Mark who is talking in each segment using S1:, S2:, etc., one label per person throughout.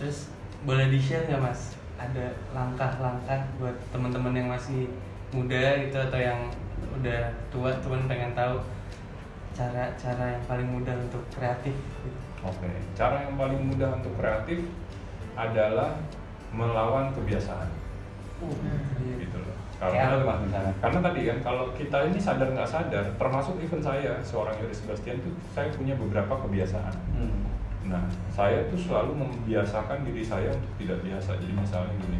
S1: terus boleh di share nggak mas ada langkah-langkah buat teman-teman yang masih muda gitu atau yang udah tua tuan pengen tahu cara-cara yang paling mudah untuk kreatif gitu.
S2: Oke, cara yang paling mudah untuk kreatif adalah melawan kebiasaan.
S1: Iya.
S2: Gitu loh. Karena
S3: misalnya?
S2: karena tadi kan kalau kita ini sadar nggak sadar, termasuk even saya seorang Yuri Sebastian tuh saya punya beberapa kebiasaan.
S3: Hmm.
S2: Nah, saya tuh selalu membiasakan diri saya untuk tidak biasa. Jadi misalnya gini,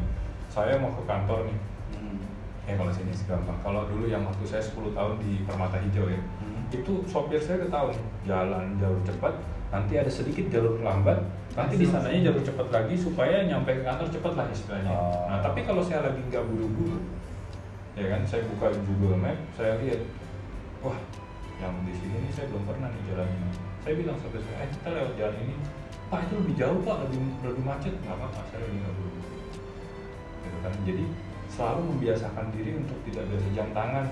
S2: saya mau ke kantor nih.
S3: Hmm.
S2: Ya kalau sini sih gampang. Kalau dulu yang waktu saya 10 tahun di Permata Hijau ya,
S3: Hmm.
S2: itu sopir saya udah tahu jalan jalur cepat, nanti ada sedikit jalur lambat, nanti di sananya jalur cepat lagi supaya nyampe ke kantor cepat lah istilahnya.
S3: Oh.
S2: Nah, tapi kalau saya lagi nggak buru-buru, ya kan, saya buka Google Map, saya lihat, wah, yang di sini nih saya belum pernah nih jalan ini. Saya bilang sama saya, eh kita lewat jalan ini, pak itu lebih jauh pak, lebih lebih macet, nggak apa-apa, saya nggak buru-buru. Gitu kan, jadi selalu membiasakan diri untuk tidak biasa jam tangan.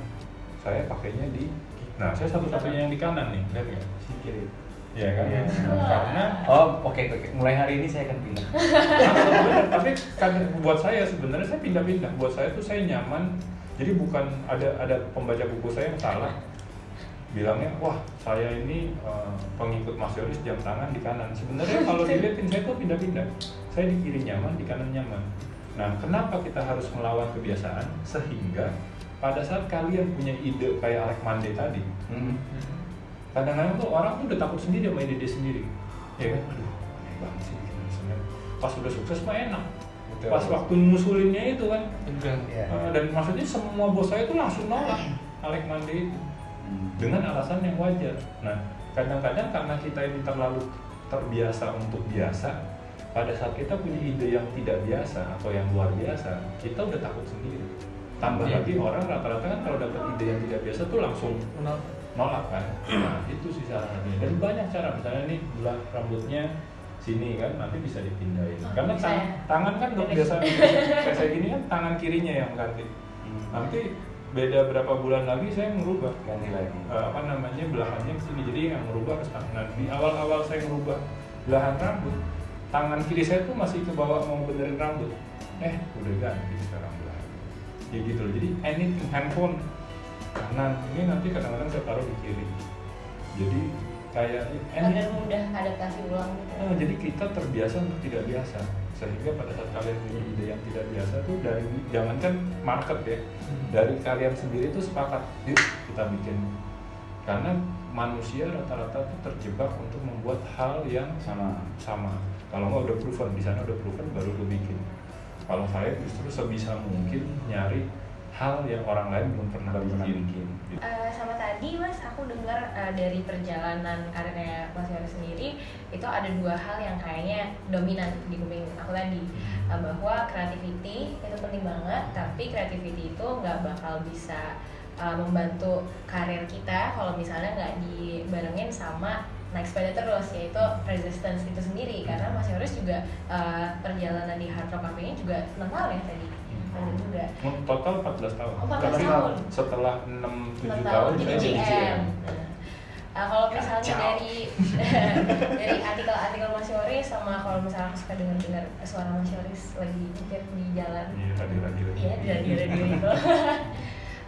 S2: Saya pakainya di, nah saya satu-satunya yang di kanan nih, lihat nggak?
S3: Si kiri.
S2: Iya kan?
S1: Iya.
S2: Karena
S3: Oh oke oke. Mulai hari ini saya akan pindah.
S2: Bener, tapi kan buat saya sebenarnya saya pindah-pindah. Buat saya tuh saya nyaman. Jadi bukan ada ada pembaca buku saya yang salah bilangnya wah saya ini eh, pengikut Mas Yoris jam tangan di kanan. Sebenarnya kalau dilihatin saya tuh pindah-pindah. Saya di kiri nyaman, di kanan nyaman. Nah, kenapa kita harus melawan kebiasaan sehingga pada saat kalian punya ide kayak Alek Mande tadi,
S3: Hmm.
S2: kadang-kadang tuh orang tuh udah takut sendiri sama ide dia sendiri ya kan aduh aneh banget sih pas udah sukses mah enak
S3: Betul.
S2: pas waktu ngusulinnya itu kan
S3: Iya.
S2: eh, dan maksudnya semua bos saya tuh langsung nolak Alek Mande itu. Dengan alasan yang wajar nah kadang-kadang karena kita ini terlalu terbiasa untuk biasa pada saat kita punya ide yang tidak biasa atau yang luar biasa kita udah takut sendiri tambah
S1: Iya.
S2: lagi orang rata-rata kan kalau dapat ide yang tidak biasa tuh langsung nolak kan nah itu sih caranya dan banyak cara misalnya nih belah rambutnya sini kan nanti bisa dipindahin
S4: Oh,
S2: karena
S4: bisa
S2: tang-
S4: ya?
S2: tangan kan dok
S4: Bisa.
S2: biasa kayak saya gini kan tangan kirinya yang ganti
S3: Hmm.
S2: nanti beda berapa bulan lagi saya merubah.
S3: Ganti lagi.
S2: Eh, apa namanya belahannya ke sini. Jadi yang merubah ke sana. Nah, di awal-awal saya merubah belahan rambut tangan kiri saya tuh masih ke bawah mau benerin rambut. Eh udah ganti sekarang belahan. Ya gitu loh. Jadi anything handphone. Kanan ini nanti kadang-kadang saya taruh di kiri. Jadi kayak anything
S4: mudah adaptasi ulang gitu.
S2: Eh, jadi kita terbiasa untuk tidak biasa. Sehingga pada saat kalian punya ide yang tidak biasa tuh dari jangankan market ya dari kalian sendiri tuh sepakat yuk kita bikin. Karena manusia rata-rata tuh terjebak untuk membuat hal yang
S3: Sama.
S2: sama. Kalau nggak udah proven di sana udah proven baru gue bikin. Kalau saya justru sebisa mungkin nyari hal yang orang lain belum pernah
S3: Belum pernah
S2: bikin. Gitu.
S4: Sama tadi mas aku dengar eh, dari perjalanan karirnya mas Yoris sendiri itu ada dua hal yang kayaknya dominan di kuping aku tadi. Eh, bahwa creativity itu penting banget tapi creativity itu nggak bakal bisa eh, membantu karir kita kalau misalnya nggak dibarengin sama naik sepeda terus yaitu resistance itu sendiri. Karena Mas Yoris juga eh, perjalanan di Hard Rock ini juga 6 tahun ya tadi
S2: total 14 tahun
S4: Oh, 14
S2: Tapi
S4: tahun.
S2: setelah 6
S4: enam
S2: 7
S4: tahun jadi GM. Nah, uh, kalau misalnya
S3: Kacau.
S4: dari dari artikel-artikel Mas Yoris sama kalau misalnya aku suka dengar-dengar suara Mas Yoris lagi nyetir di jalan.
S2: Iya, radio-radio.
S4: Iya, di radio-radio itu.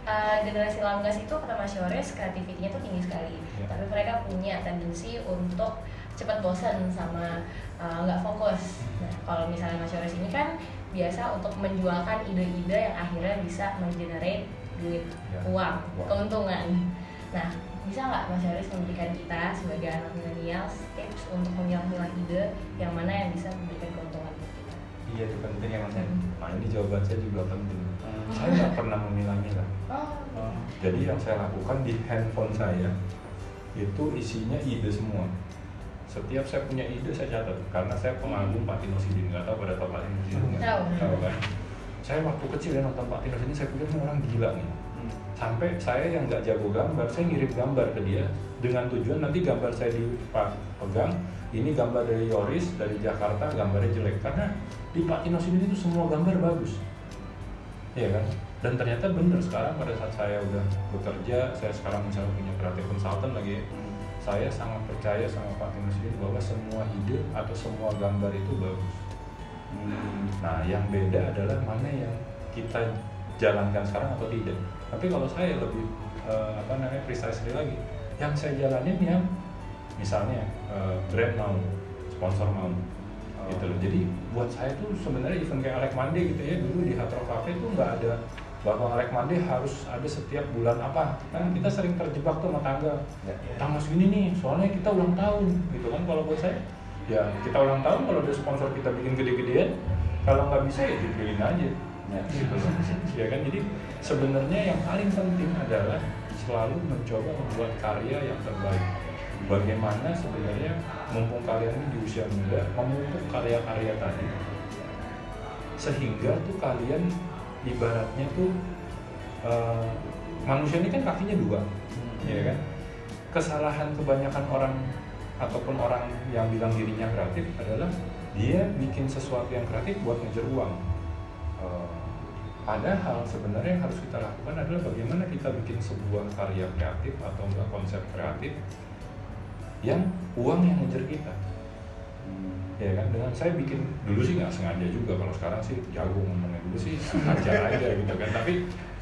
S4: Uh, generasi Langgas itu kata Mas Yoris kreativitinya tuh tinggi sekali,
S2: Iya.
S4: tapi mereka punya tendensi untuk cepat bosan sama uh, nggak fokus. Nah, kalau misalnya Mas Yoris ini kan biasa untuk menjualkan ide-ide yang akhirnya bisa mengenerate duit,
S2: Ya.
S4: uang, keuntungan. Nah, bisa nggak Mas Yoris memberikan kita sebagai anak milenial tips untuk memilah-milah ide yang mana yang bisa memberikan keuntungan buat kita?
S3: Iya itu penting ya mas. ya.
S2: Nah ini jawaban saya juga penting.
S3: Hmm.
S2: Saya nggak pernah memilah-milah.
S4: Oh,
S3: Oh.
S2: Jadi yang saya lakukan di handphone saya itu isinya ide semua. Setiap saya punya ide saya catat karena saya pengagum Pak Tino Sidin. Nggak tahu pada tahu Pak Tino Sidin nggak?
S4: Tahu.
S2: Tahu kan? Saya waktu kecil ya nonton Pak Tino Sidin saya pikir ini orang gila nih.
S3: Hmm.
S2: Sampai saya yang nggak jago gambar, saya ngirim gambar ke dia dengan tujuan nanti gambar saya dipegang ini gambar dari Yoris dari Jakarta gambarnya jelek karena di Pak Tino Sidin itu semua gambar bagus Iya kan? Dan ternyata bener sekarang pada saat saya udah bekerja, saya sekarang misalnya punya kreatif consultant lagi. Saya sangat percaya sama Pak Sidin bahwa semua ide atau semua gambar itu bagus.
S3: Hmm.
S2: Nah, yang beda adalah mana yang kita jalankan sekarang atau tidak. Tapi kalau saya lebih eh, apa namanya precisely lagi, yang saya jalanin yang misalnya eh, brand mau, sponsor mau,
S3: Oh.
S2: gitu loh. Jadi buat saya tuh sebenarnya event kayak Alek Mande gitu ya dulu di Hard Rock Cafe tuh nggak ada bahwa Mande harus ada setiap bulan apa. Kan kita sering terjebak tuh sama tanggal
S3: Ya.
S2: tanggal segini nih soalnya kita ulang tahun gitu kan kalau buat saya ya kita ulang tahun kalau ada sponsor kita bikin gede-gedean kalau nggak bisa ya dipilih aja
S3: Ya.
S2: gitu loh ya kan jadi sebenarnya yang paling penting adalah selalu mencoba membuat karya yang terbaik bagaimana sebenarnya mumpung kalian ini di usia muda memupuk karya-karya tadi sehingga tuh kalian ibaratnya tuh eh, manusia ini kan kakinya dua ya kan? Kesalahan kebanyakan orang ataupun orang yang bilang dirinya kreatif adalah dia bikin sesuatu yang kreatif buat ngejar uang. Eh, padahal sebenarnya yang harus kita lakukan adalah bagaimana kita bikin sebuah karya kreatif atau enggak konsep kreatif yang uang yang ngejar kita.
S3: Hmm.
S2: Ya kan dengan saya bikin dulu sih nggak sengaja juga kalau sekarang sih jago ngomongnya dulu sih aja aja gitu kan. Tapi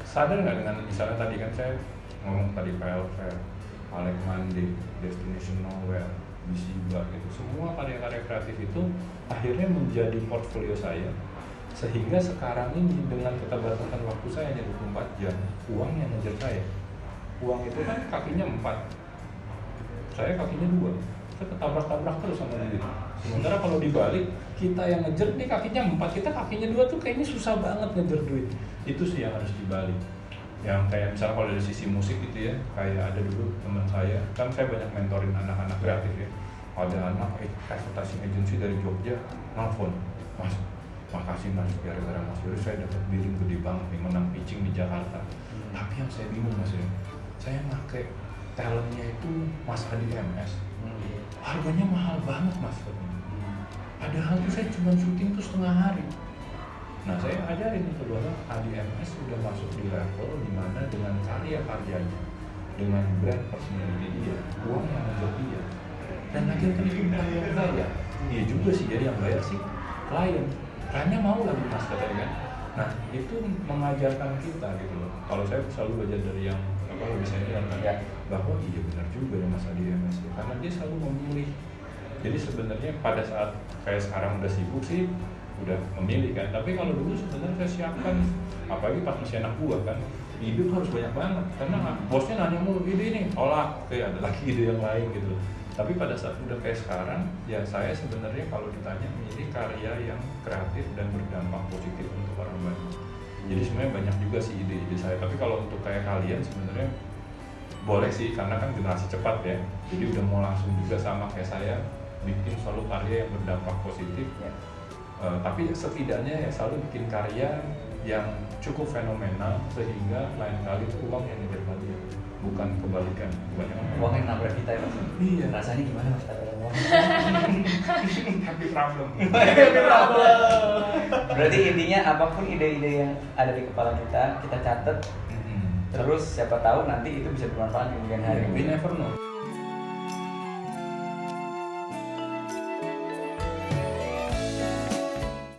S2: sadar nggak dengan misalnya tadi kan saya ngomong tadi PL Fair, Alec Mande, Destination Nowhere, Bisiba gitu. Semua karya-karya kreatif itu akhirnya menjadi portfolio saya. Sehingga sekarang ini dengan keterbatasan waktu saya hanya 24 jam uang yang ngejar saya. Uang itu kan kakinya empat saya kakinya dua kita ketabrak-tabrak terus sama duit sementara kalau dibalik kita yang ngejar nih kakinya empat. Kita kakinya dua tuh kayaknya susah banget ngejar duit. Itu sih yang harus dibalik. Yang kayak misalnya kalau dari sisi musik gitu ya kayak ada dulu teman saya kan saya banyak mentorin anak-anak kreatif ya. Ada anak eh, advertising agency dari Jogja nelfon mas makasih mas gara-gara mas Yuri saya dapat billing gede banget nih menang pitching di Jakarta. Tapi yang saya bingung mas ya saya pakai talentnya itu Mas Adi MS
S3: Hmm.
S2: harganya mahal banget mas. Padahal tuh saya cuma syuting tuh setengah hari. Nah saya ajarin itu bahwa Adi MS sudah masuk di level di mana dengan karya-karyanya dengan brand personality dia uang yang ngejar dia. Dan kan itu bukan yang bayar. Iya juga sih jadi yang bayar sih klien. Kliennya mau lagi mas katanya kan. Nah itu mengajarkan kita gitu loh. Kalau saya selalu belajar dari yang apa lebih senior kan
S3: Ya.
S2: bahwa iya benar juga ya Mas Adi MS ya. karena dia selalu memilih. Jadi sebenarnya pada saat kayak sekarang udah sibuk sih udah memilih kan. Tapi kalau dulu sebenarnya saya siapkan apalagi pas masih anak buah kan ide harus banyak banget. Karena bosnya nanya mulu ide ini? Tolak. Oke ada lagi ide yang lain gitu tapi pada saat udah kayak sekarang ya saya sebenarnya kalau ditanya milih karya yang kreatif dan berdampak positif untuk orang banyak jadi sebenarnya banyak juga sih ide-ide saya tapi kalau untuk kayak kalian sebenarnya boleh sih karena kan generasi cepat ya jadi udah mau langsung juga sama kayak saya bikin selalu karya yang berdampak positif
S3: Ya.
S2: Eh, tapi setidaknya ya selalu bikin karya yang cukup fenomenal sehingga lain kali itu uang yang ngejar kalian bukan kebalikan kebanyakan
S3: Uang yang nabrak kita ya mas.
S2: Iya.
S3: Rasanya gimana mas kalau ada uang?
S2: happy problem
S3: Berarti intinya apa pun ide-ide yang ada di kepala kita, kita catat.
S2: Mhm.
S3: Terus siapa tahu nanti itu bisa bermanfaat di kemudian hari.
S2: we never know